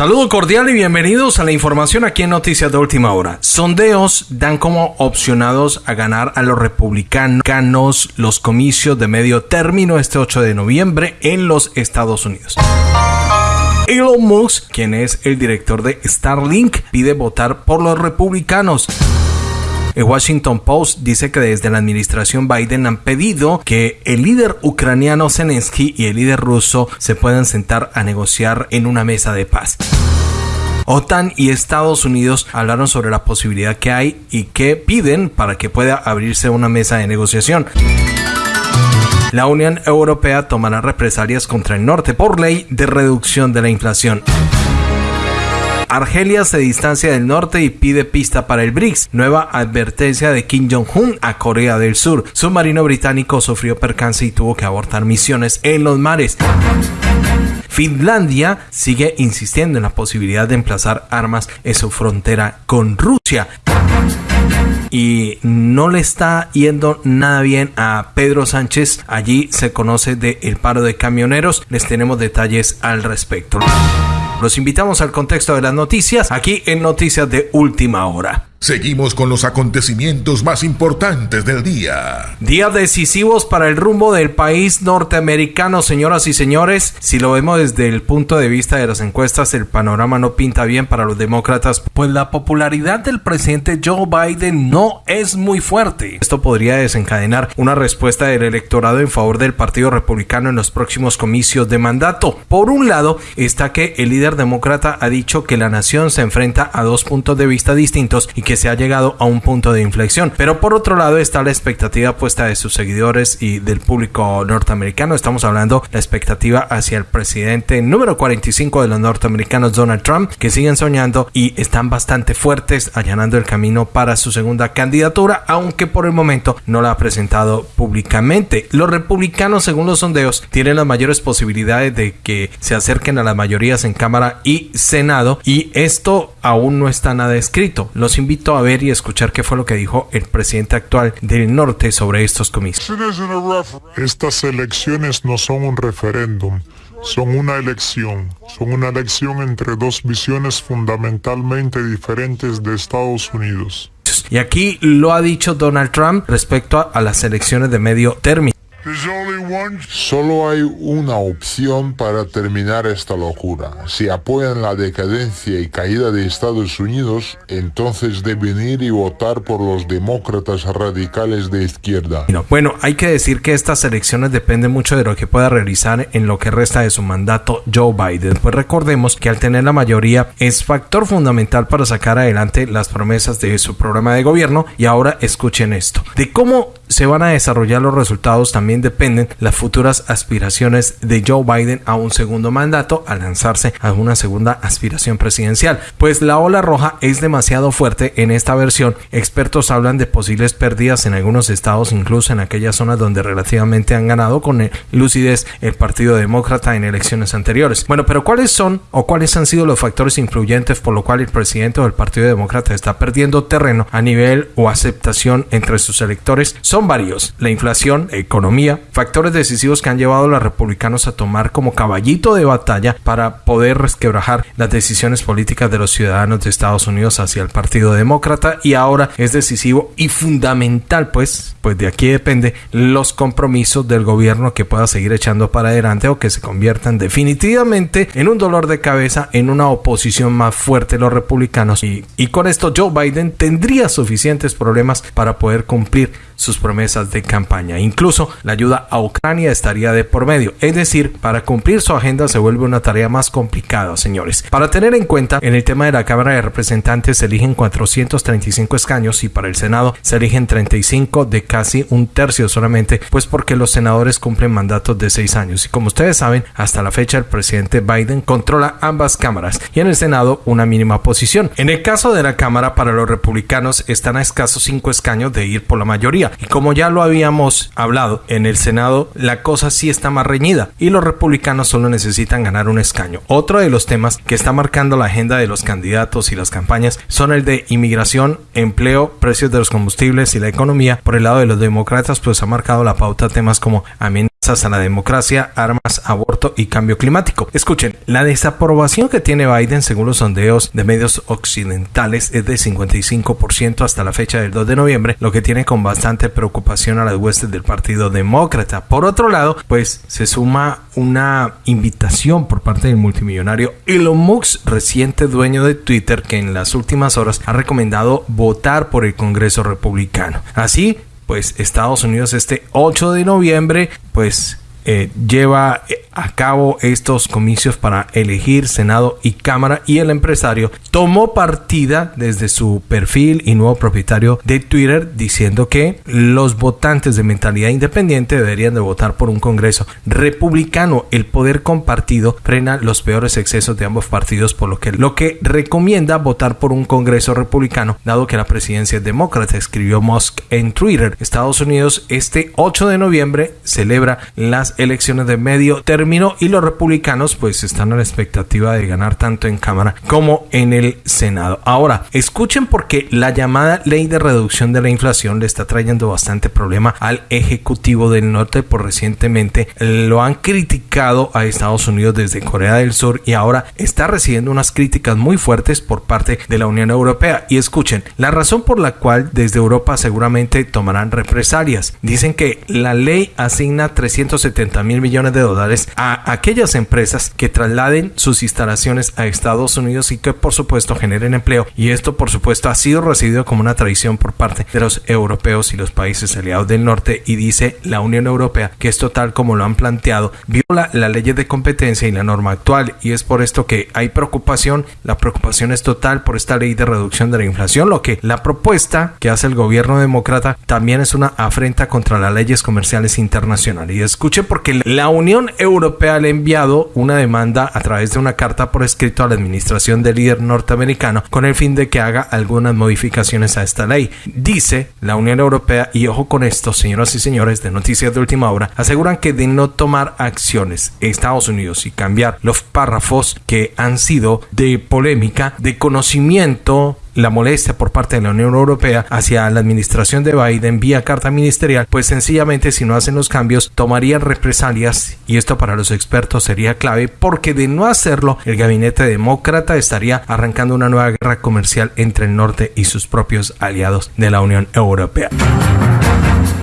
Saludo cordial y bienvenidos a la información aquí en Noticias de Última Hora. Sondeos dan como opcionados a ganar a los republicanos los comicios de medio término este 8 de noviembre en los Estados Unidos. Elon Musk, quien es el director de Starlink, pide votar por los republicanos. El Washington Post dice que desde la administración Biden han pedido que el líder ucraniano Zelensky y el líder ruso se puedan sentar a negociar en una mesa de paz. OTAN y Estados Unidos hablaron sobre la posibilidad que hay y que piden para que pueda abrirse una mesa de negociación. La Unión Europea tomará represalias contra el norte por ley de reducción de la inflación. Argelia se distancia del norte y pide pista para el BRICS. Nueva advertencia de Kim Jong-un a Corea del Sur. Submarino británico sufrió percance y tuvo que abortar misiones en los mares. Finlandia sigue insistiendo en la posibilidad de emplazar armas en su frontera con Rusia y no le está yendo nada bien a Pedro Sánchez. Allí se conoce del el paro de camioneros. Les tenemos detalles al respecto. Los invitamos al contexto de las noticias aquí en Noticias de Última Hora. Seguimos con los acontecimientos más importantes del día. Días decisivos para el rumbo del país norteamericano, señoras y señores. Si lo vemos desde el punto de vista de las encuestas, el panorama no pinta bien para los demócratas, pues la popularidad del presidente Joe Biden no es muy fuerte. Esto podría desencadenar una respuesta del electorado en favor del Partido Republicano en los próximos comicios de mandato. Por un lado, está que el líder demócrata ha dicho que la nación se enfrenta a dos puntos de vista distintos y que que se ha llegado a un punto de inflexión. Pero por otro lado está la expectativa puesta de sus seguidores y del público norteamericano. Estamos hablando la expectativa hacia el presidente número 45 de los norteamericanos, Donald Trump, que siguen soñando y están bastante fuertes allanando el camino para su segunda candidatura, aunque por el momento no la ha presentado públicamente. Los republicanos, según los sondeos, tienen las mayores posibilidades de que se acerquen a las mayorías en Cámara y Senado y esto aún no está nada escrito. Los invito a ver y escuchar qué fue lo que dijo el presidente actual del norte sobre estos comicios. Estas elecciones no son un referéndum, son una elección. Son una elección entre dos visiones fundamentalmente diferentes de Estados Unidos. Y aquí lo ha dicho Donald Trump respecto a las elecciones de medio término. Solo hay una opción para terminar esta locura. Si apoyan la decadencia y caída de Estados Unidos, entonces deben ir y votar por los demócratas radicales de izquierda. Bueno, hay que decir que estas elecciones dependen mucho de lo que pueda realizar en lo que resta de su mandato Joe Biden. Pues recordemos que al tener la mayoría es factor fundamental para sacar adelante las promesas de su programa de gobierno. Y ahora escuchen esto. De cómo se van a desarrollar los resultados también dependen las futuras aspiraciones de Joe Biden a un segundo mandato al lanzarse a una segunda aspiración presidencial. Pues la ola roja es demasiado fuerte en esta versión. Expertos hablan de posibles pérdidas en algunos estados, incluso en aquellas zonas donde relativamente han ganado con lucidez el Partido Demócrata en elecciones anteriores. Bueno, pero ¿cuáles son o cuáles han sido los factores influyentes por lo cual el presidente del Partido Demócrata está perdiendo terreno a nivel o aceptación entre sus electores? Son varios. La inflación, economía, factores decisivos que han llevado a los republicanos a tomar como caballito de batalla para poder resquebrajar las decisiones políticas de los ciudadanos de Estados Unidos hacia el Partido Demócrata y ahora es decisivo y fundamental pues pues de aquí depende los compromisos del gobierno que pueda seguir echando para adelante o que se conviertan definitivamente en un dolor de cabeza en una oposición más fuerte los republicanos y, y con esto Joe Biden tendría suficientes problemas para poder cumplir sus de campaña. Incluso la ayuda a Ucrania estaría de por medio. Es decir, para cumplir su agenda se vuelve una tarea más complicada, señores. Para tener en cuenta, en el tema de la Cámara de Representantes se eligen 435 escaños y para el Senado se eligen 35 de casi un tercio solamente, pues porque los senadores cumplen mandatos de seis años. Y como ustedes saben, hasta la fecha el presidente Biden controla ambas cámaras y en el Senado una mínima posición. En el caso de la Cámara, para los republicanos están a escasos cinco escaños de ir por la mayoría. Ya lo habíamos hablado en el Senado, la cosa sí está más reñida y los republicanos solo necesitan ganar un escaño. Otro de los temas que está marcando la agenda de los candidatos y las campañas son el de inmigración, empleo, precios de los combustibles y la economía. Por el lado de los demócratas, pues ha marcado la pauta temas como amenazas a la democracia, armas, aborto y cambio climático. Escuchen, la desaprobación que tiene Biden según los sondeos de medios occidentales es de 55% hasta la fecha del 2 de noviembre, lo que tiene con bastante preocupación a las huestes del Partido Demócrata. Por otro lado, pues se suma una invitación por parte del multimillonario Elon Musk, reciente dueño de Twitter, que en las últimas horas ha recomendado votar por el Congreso republicano. Así, pues Estados Unidos este 8 de noviembre, pues eh, lleva eh, a cabo estos comicios para elegir Senado y Cámara y el empresario tomó partida desde su perfil y nuevo propietario de Twitter diciendo que los votantes de mentalidad independiente deberían de votar por un Congreso republicano. El poder compartido frena los peores excesos de ambos partidos por lo que lo que recomienda votar por un Congreso republicano dado que la presidencia es demócrata escribió Musk en Twitter. Estados Unidos este 8 de noviembre celebra las elecciones de medio término y los republicanos pues están a la expectativa de ganar tanto en Cámara como en el Senado. Ahora, escuchen porque la llamada ley de reducción de la inflación le está trayendo bastante problema al Ejecutivo del Norte por recientemente lo han criticado a Estados Unidos desde Corea del Sur y ahora está recibiendo unas críticas muy fuertes por parte de la Unión Europea. Y escuchen, la razón por la cual desde Europa seguramente tomarán represalias. Dicen que la ley asigna 370 mil millones de dólares a aquellas empresas que trasladen sus instalaciones a Estados Unidos y que por supuesto generen empleo. Y esto por supuesto ha sido recibido como una tradición por parte de los europeos y los países aliados del norte y dice la Unión Europea que esto tal como lo han planteado viola la ley de competencia y la norma actual y es por esto que hay preocupación. La preocupación es total por esta ley de reducción de la inflación, lo que la propuesta que hace el gobierno demócrata también es una afrenta contra las leyes comerciales internacionales. Y escuche porque la Unión Europea le ha enviado una demanda a través de una carta por escrito a la administración del líder norteamericano con el fin de que haga algunas modificaciones a esta ley. Dice la Unión Europea, y ojo con esto, señoras y señores de Noticias de Última Hora, aseguran que de no tomar acciones Estados Unidos y cambiar los párrafos que han sido de polémica, de conocimiento la molestia por parte de la Unión Europea hacia la administración de Biden vía carta ministerial, pues sencillamente si no hacen los cambios tomarían represalias y esto para los expertos sería clave porque de no hacerlo el gabinete demócrata estaría arrancando una nueva guerra comercial entre el norte y sus propios aliados de la Unión Europea.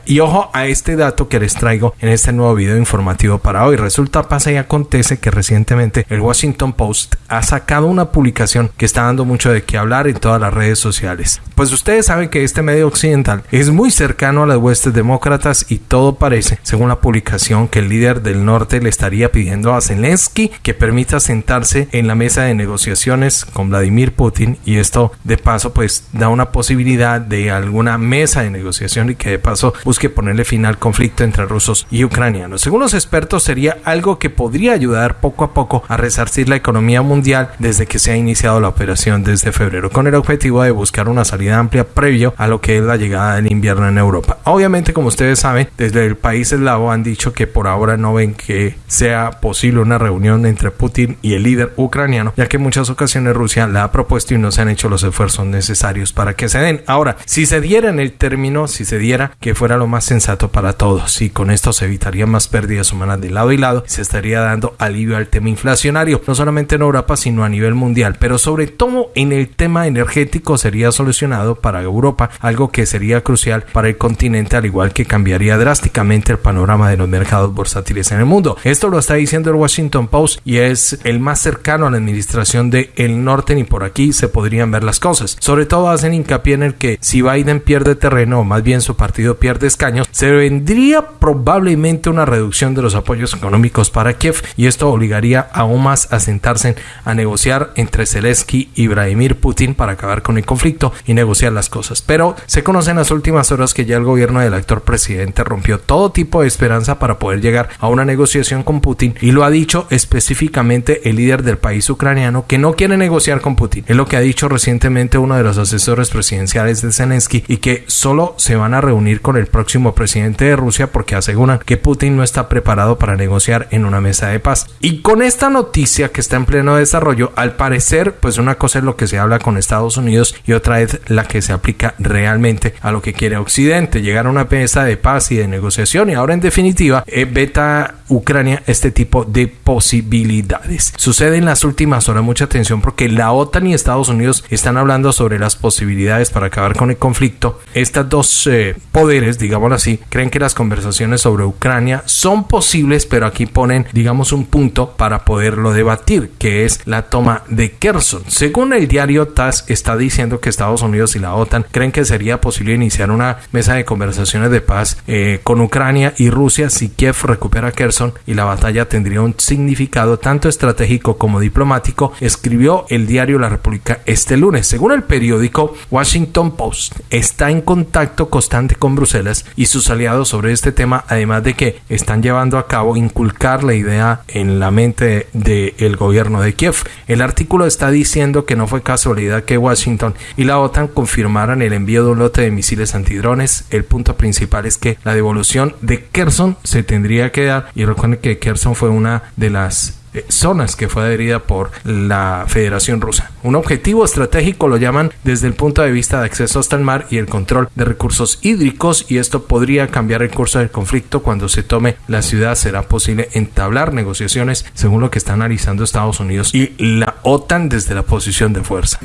Y ojo a este dato que les traigo en este nuevo video informativo para hoy. Resulta, pasa y acontece que recientemente el Washington Post ha sacado una publicación que está dando mucho de qué hablar en todas las redes sociales. Pues ustedes saben que este medio occidental es muy cercano a las huestes demócratas y todo parece, según la publicación, que el líder del norte le estaría pidiendo a Zelensky que permita sentarse en la mesa de negociaciones con Vladimir Putin y esto de paso pues da una posibilidad de alguna mesa de negociación y que de paso que ponerle fin al conflicto entre rusos y ucranianos. Según los expertos, sería algo que podría ayudar poco a poco a resarcir la economía mundial desde que se ha iniciado la operación desde febrero, con el objetivo de buscar una salida amplia previo a lo que es la llegada del invierno en Europa. Obviamente, como ustedes saben, desde el país eslavo han dicho que por ahora no ven que sea posible una reunión entre Putin y el líder ucraniano, ya que en muchas ocasiones Rusia la ha propuesto y no se han hecho los esfuerzos necesarios para que se den. Ahora, si se diera en el término, si se diera que fuera lo más sensato para todos y con esto se evitaría más pérdidas humanas de lado y lado y se estaría dando alivio al tema inflacionario, no solamente en Europa sino a nivel mundial, pero sobre todo en el tema energético sería solucionado para Europa, algo que sería crucial para el continente al igual que cambiaría drásticamente el panorama de los mercados bursátiles en el mundo. Esto lo está diciendo el Washington Post y es el más cercano a la administración de el norte ni por aquí se podrían ver las cosas. Sobre todo hacen hincapié en el que si Biden pierde terreno o más bien su partido pierde años, se vendría probablemente una reducción de los apoyos económicos para Kiev y esto obligaría aún más a sentarse a negociar entre Zelensky y Vladimir Putin para acabar con el conflicto y negociar las cosas. Pero se conoce en las últimas horas que ya el gobierno del actor presidente rompió todo tipo de esperanza para poder llegar a una negociación con Putin y lo ha dicho específicamente el líder del país ucraniano que no quiere negociar con Putin. Es lo que ha dicho recientemente uno de los asesores presidenciales de Zelensky y que solo se van a reunir con el próximo presidente de Rusia porque aseguran que Putin no está preparado para negociar en una mesa de paz. Y con esta noticia que está en pleno desarrollo, al parecer, pues una cosa es lo que se habla con Estados Unidos y otra es la que se aplica realmente a lo que quiere Occidente, llegar a una mesa de paz y de negociación y ahora en definitiva eh, beta Ucrania este tipo de posibilidades. Sucede en las últimas horas mucha atención porque la OTAN y Estados Unidos están hablando sobre las posibilidades para acabar con el conflicto. Estas dos eh, poderes, digámoslo así, creen que las conversaciones sobre Ucrania son posibles, pero aquí ponen, digamos, un punto para poderlo debatir, que es la toma de Kherson. Según el diario TASS, está diciendo que Estados Unidos y la OTAN creen que sería posible iniciar una mesa de conversaciones de paz eh, con Ucrania y Rusia si Kiev recupera Kherson y la batalla tendría un significado tanto estratégico como diplomático, escribió el diario La República este lunes. Según el periódico Washington Post, está en contacto constante con Bruselas y sus aliados sobre este tema, además de que están llevando a cabo inculcar la idea en la mente del gobierno de Kiev. El artículo está diciendo que no fue casualidad que Washington y la OTAN confirmaran el envío de un lote de misiles antidrones. El punto principal es que la devolución de Kherson se tendría que dar y recuerden que Kherson fue una de las zonas que fue adherida por la Federación Rusa. Un objetivo estratégico lo llaman desde el punto de vista de acceso hasta el mar y el control de recursos hídricos y esto podría cambiar el curso del conflicto cuando se tome la ciudad. Será posible entablar negociaciones según lo que está analizando Estados Unidos y la OTAN desde la posición de fuerza.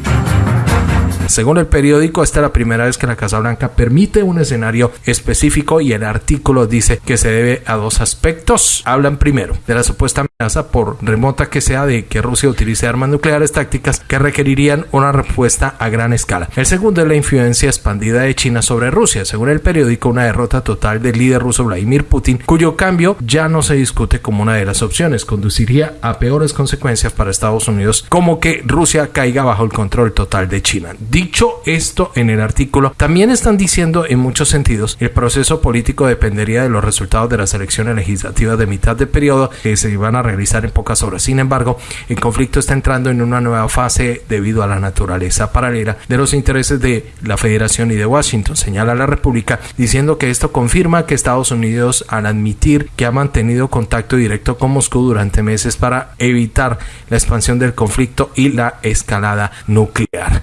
Según el periódico, esta es la primera vez que la Casa Blanca permite un escenario específico y el artículo dice que se debe a dos aspectos. Hablan primero de la supuesta por remota que sea de que Rusia utilice armas nucleares tácticas que requerirían una respuesta a gran escala. El segundo es la influencia expandida de China sobre Rusia. Según el periódico, una derrota total del líder ruso Vladimir Putin, cuyo cambio ya no se discute como una de las opciones, conduciría a peores consecuencias para Estados Unidos, como que Rusia caiga bajo el control total de China. Dicho esto en el artículo, también están diciendo en muchos sentidos el proceso político dependería de los resultados de las elecciones legislativas de mitad de periodo que se van a realizar en pocas horas. Sin embargo, el conflicto está entrando en una nueva fase debido a la naturaleza paralela de los intereses de la Federación y de Washington, señala la República, diciendo que esto confirma que Estados Unidos, al admitir que ha mantenido contacto directo con Moscú durante meses para evitar la expansión del conflicto y la escalada nuclear.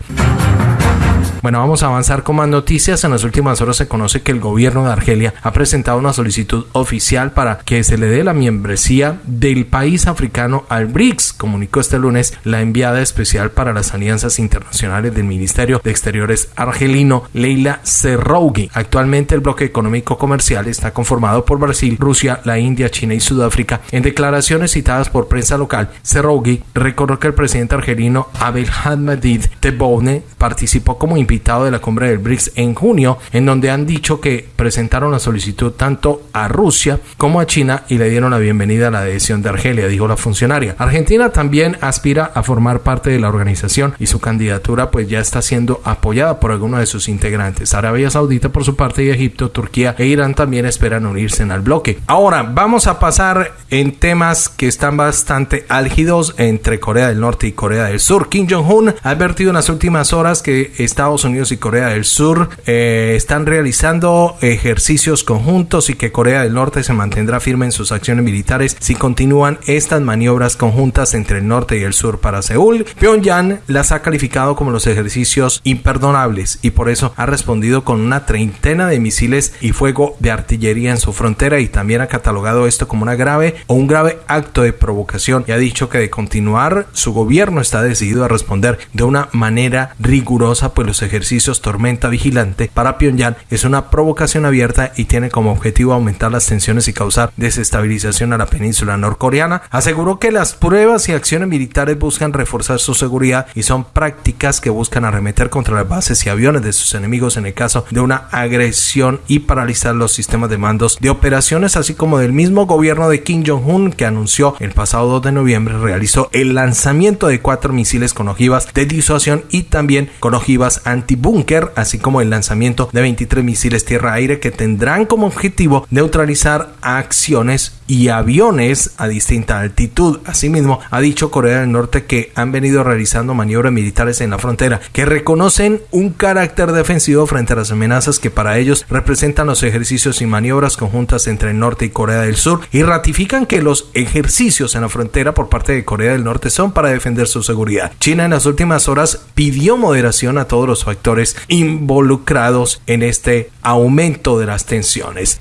Bueno, vamos a avanzar con más noticias. En las últimas horas se conoce que el gobierno de Argelia ha presentado una solicitud oficial para que se le dé la membresía del país africano al BRICS, comunicó este lunes la enviada especial para las alianzas internacionales del Ministerio de Exteriores argelino, Leila Serrougi. Actualmente el bloque económico comercial está conformado por Brasil, Rusia, la India, China y Sudáfrica. En declaraciones citadas por prensa local, Serrougi recordó que el presidente argelino Abdelhamid Tebboune participó como invitado de la cumbre del BRICS en junio, en donde han dicho que presentaron la solicitud tanto a Rusia como a China y le dieron la bienvenida a la adhesión de Argelia, dijo la funcionaria. Argentina también aspira a formar parte de la organización y su candidatura pues ya está siendo apoyada por algunos de sus integrantes. Arabia Saudita por su parte y Egipto, Turquía e Irán también esperan unirse al bloque. Ahora vamos a pasar en temas que están bastante álgidos entre Corea del Norte y Corea del Sur. Kim Jong-un ha advertido en las últimas horas que Estados Unidos y Corea del Sur eh, están realizando ejercicios conjuntos y que Corea del Norte se mantendrá firme en sus acciones militares si continúan estas maniobras conjuntas entre el norte y el sur para Seúl. Pyongyang las ha calificado como los ejercicios imperdonables y por eso ha respondido con una treintena de misiles y fuego de artillería en su frontera y también ha catalogado esto como una grave o un grave acto de provocación y ha dicho que de continuar su gobierno está decidido a responder de una manera rigurosa pues los ejercicios Tormenta Vigilante para Pyongyang es una provocación abierta y tiene como objetivo aumentar las tensiones y causar desestabilización a la península norcoreana. Aseguró que las pruebas y acciones militares buscan reforzar su seguridad y son prácticas que buscan arremeter contra las bases y aviones de sus enemigos en el caso de una agresión y paralizar los sistemas de mandos de operaciones, así como del mismo gobierno de Kim Jong-un que anunció el pasado 2 de noviembre realizó el lanzamiento de cuatro misiles con ojivas de disuasión y también con ojivas anti antibúnker, así como el lanzamiento de 23 misiles tierra-aire que tendrán como objetivo neutralizar acciones y aviones a distinta altitud. Asimismo, ha dicho Corea del Norte que han venido realizando maniobras militares en la frontera que reconocen un carácter defensivo frente a las amenazas que para ellos representan los ejercicios y maniobras conjuntas entre el norte y Corea del Sur y ratifican que los ejercicios en la frontera por parte de Corea del Norte son para defender su seguridad. China en las últimas horas pidió moderación a todos los factores involucrados en este aumento de las tensiones.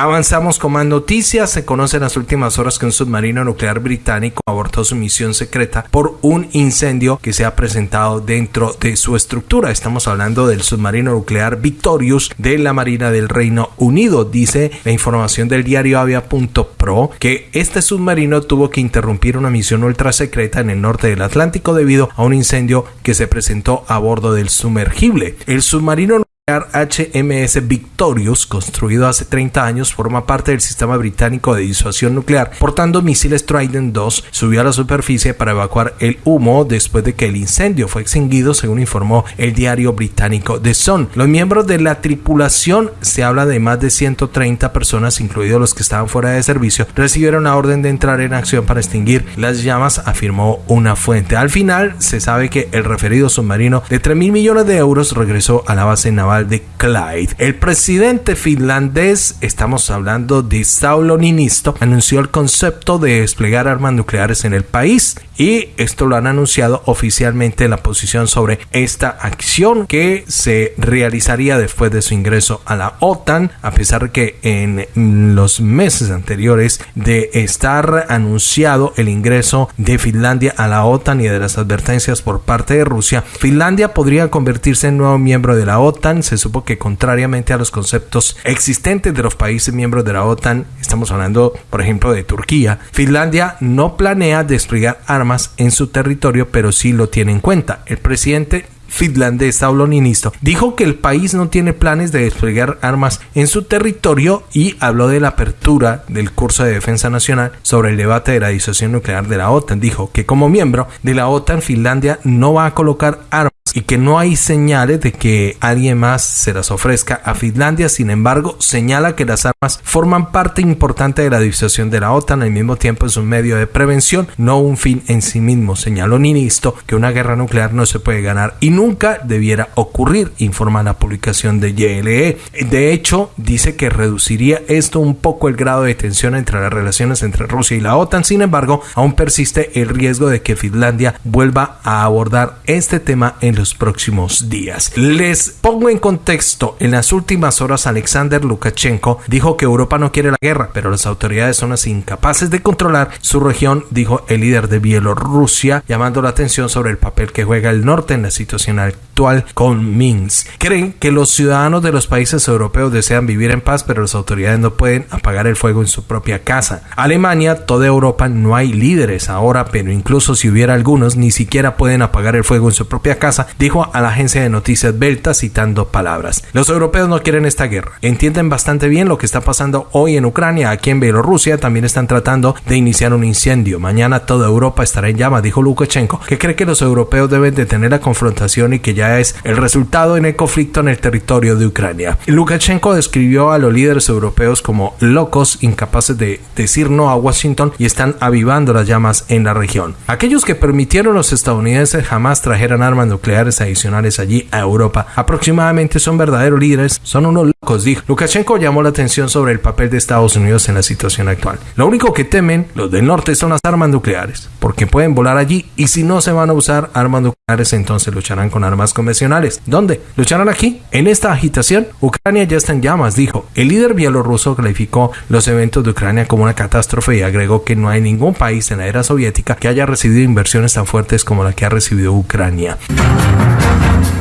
Avanzamos con más noticias. Se conoce en las últimas horas que un submarino nuclear británico abortó su misión secreta por un incendio que se ha presentado dentro de su estructura. Estamos hablando del submarino nuclear Victorious de la Marina del Reino Unido. Dice la información del diario Avia.pro que este submarino tuvo que interrumpir una misión ultra secreta en el norte del Atlántico debido a un incendio que se presentó a bordo del sumergible. El submarino HMS Victorious, construido hace 30 años, forma parte del sistema británico de disuasión nuclear, portando misiles Trident 2, subió a la superficie para evacuar el humo después de que el incendio fue extinguido, según informó el diario británico The Sun. Los miembros de la tripulación, se habla de más de 130 personas, incluidos los que estaban fuera de servicio, recibieron la orden de entrar en acción para extinguir las llamas, afirmó una fuente. Al final, se sabe que el referido submarino de 3 mil millones de euros regresó a la base naval de Clyde. El presidente finlandés, estamos hablando de Saulo Ninisto, anunció el concepto de desplegar armas nucleares en el país y esto lo han anunciado oficialmente la posición sobre esta acción que se realizaría después de su ingreso a la OTAN, a pesar que en los meses anteriores de estar anunciado el ingreso de Finlandia a la OTAN y de las advertencias por parte de Rusia, Finlandia podría convertirse en nuevo miembro de la OTAN. Se supo que contrariamente a los conceptos existentes de los países miembros de la OTAN, estamos hablando por ejemplo de Turquía, Finlandia no planea desplegar armas en su territorio, pero sí lo tiene en cuenta. El presidente finlandés Saulo Ninisto, dijo que el país no tiene planes de desplegar armas en su territorio y habló de la apertura del curso de defensa nacional sobre el debate de la disuasión nuclear de la OTAN. Dijo que como miembro de la OTAN Finlandia no va a colocar armas y que no hay señales de que alguien más se las ofrezca a Finlandia. Sin embargo, señala que las armas forman parte importante de la disuasión de la OTAN. Al mismo tiempo es un medio de prevención, no un fin en sí mismo. Señaló Ninisto que una guerra nuclear no se puede ganar y nunca debiera ocurrir, informa la publicación de YLE. De hecho, dice que reduciría esto un poco el grado de tensión entre las relaciones entre Rusia y la OTAN. Sin embargo, aún persiste el riesgo de que Finlandia vuelva a abordar este tema en los próximos días. Les pongo en contexto, en las últimas horas Alexander Lukashenko dijo que Europa no quiere la guerra, pero las autoridades son las incapaces de controlar su región, dijo el líder de Bielorrusia, llamando la atención sobre el papel que juega el norte en la situación actual con Minsk. Creen que los ciudadanos de los países europeos desean vivir en paz, pero las autoridades no pueden apagar el fuego en su propia casa. Alemania, toda Europa, no hay líderes ahora, pero incluso si hubiera algunos, ni siquiera pueden apagar el fuego en su propia casa dijo a la agencia de noticias Belta citando palabras. Los europeos no quieren esta guerra. Entienden bastante bien lo que está pasando hoy en Ucrania. Aquí en Bielorrusia también están tratando de iniciar un incendio. Mañana toda Europa estará en llamas, dijo Lukashenko, que cree que los europeos deben detener la confrontación y que ya es el resultado en el conflicto en el territorio de Ucrania. Lukashenko describió a los líderes europeos como locos, incapaces de decir no a Washington y están avivando las llamas en la región. Aquellos que permitieron los estadounidenses jamás trajeran armas nucleares adicionales allí a Europa. Aproximadamente son verdaderos líderes, son unos locos, dijo. Lukashenko llamó la atención sobre el papel de Estados Unidos en la situación actual. Lo único que temen los del norte son las armas nucleares, porque pueden volar allí y si no se van a usar armas nucleares, entonces lucharán con armas convencionales. ¿Dónde? ¿Lucharán aquí? En esta agitación, Ucrania ya está en llamas, dijo. El líder bielorruso calificó los eventos de Ucrania como una catástrofe y agregó que no hay ningún país en la era soviética que haya recibido inversiones tan fuertes como la que ha recibido Ucrania.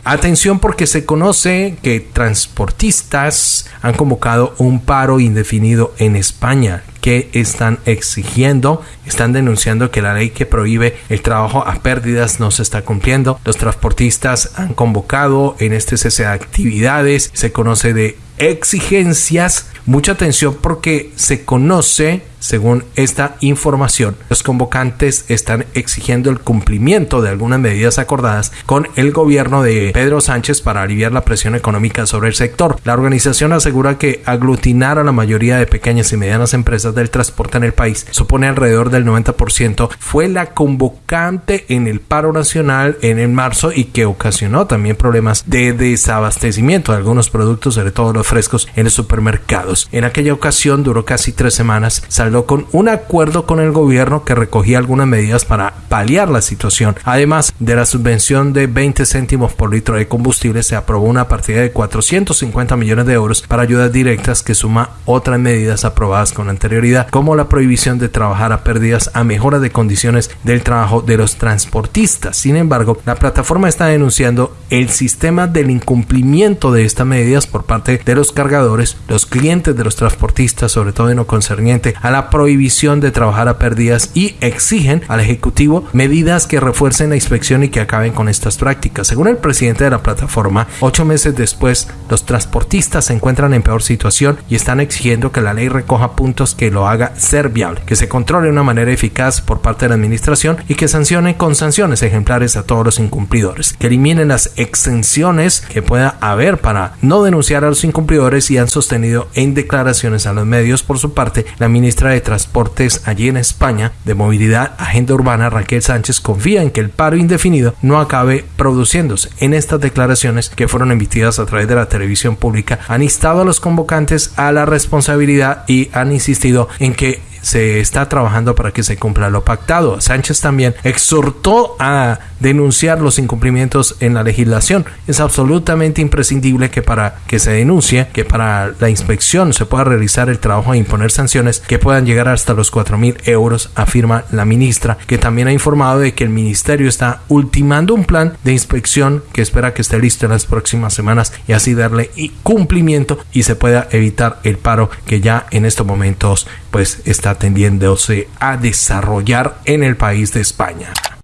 Atención porque se conoce que transportistas han convocado un paro indefinido en España que están exigiendo, están denunciando que la ley que prohíbe el trabajo a pérdidas no se está cumpliendo. Los transportistas han convocado en este cese de actividades, se conoce de exigencias. Mucha atención porque se conoce según esta información, los convocantes están exigiendo el cumplimiento de algunas medidas acordadas con el gobierno de Pedro Sánchez para aliviar la presión económica sobre el sector. La organización asegura que aglutinar a la mayoría de pequeñas y medianas empresas del transporte en el país supone alrededor del 90%. Fue la convocante en el paro nacional en el marzo y que ocasionó también problemas de desabastecimiento de algunos productos, sobre todo los frescos, en los supermercados. En aquella ocasión duró casi tres semanas, saldó con un acuerdo con el gobierno que recogía algunas medidas para paliar la situación. Además de la subvención de 20 céntimos por litro de combustible, se aprobó una partida de 450 millones de euros para ayudas directas que suma otras medidas aprobadas con anterioridad, como la prohibición de trabajar a pérdidas a mejora de condiciones del trabajo de los transportistas. Sin embargo, la plataforma está denunciando el sistema del incumplimiento de estas medidas por parte de los cargadores, los clientes de los transportistas, sobre todo en lo concerniente a la prohibición de trabajar a pérdidas y exigen al Ejecutivo medidas que refuercen la inspección y que acaben con estas prácticas. Según el presidente de la plataforma, ocho meses después, los transportistas se encuentran en peor situación y están exigiendo que la ley recoja puntos que lo haga ser viable, que se controle de una manera eficaz por parte de la administración y que sancione con sanciones ejemplares a todos los incumplidores, que eliminen las exenciones que pueda haber para no denunciar a los incumplidores y han sostenido en declaraciones a los medios por su parte la ministra de Transportes allí en España de Movilidad Agenda Urbana Raquel Sánchez confía en que el paro indefinido no acabe produciéndose. En estas declaraciones que fueron emitidas a través de la televisión pública han instado a los convocantes a la responsabilidad y han insistido en que se está trabajando para que se cumpla lo pactado. Sánchez también exhortó a denunciar los incumplimientos en la legislación. Es absolutamente imprescindible que para que se denuncie, que para la inspección se pueda realizar el trabajo e imponer sanciones que puedan llegar hasta los 4 mil euros, afirma la ministra, que también ha informado de que el ministerio está ultimando un plan de inspección que espera que esté listo en las próximas semanas y así darle cumplimiento y se pueda evitar el paro que ya en estos momentos pues está tendiéndose a desarrollar en el país de España.